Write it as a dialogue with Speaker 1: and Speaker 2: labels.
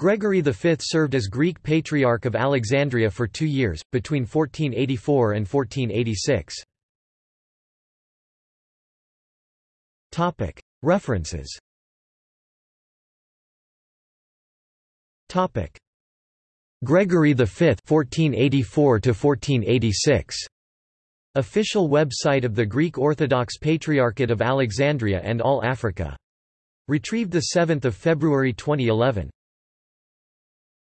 Speaker 1: Gregory V served as Greek Patriarch of Alexandria for two years, between 1484 and 1486. References Gregory V 1484 1486 Official website of the Greek Orthodox Patriarchate of Alexandria and All Africa. Retrieved 7 February 2011.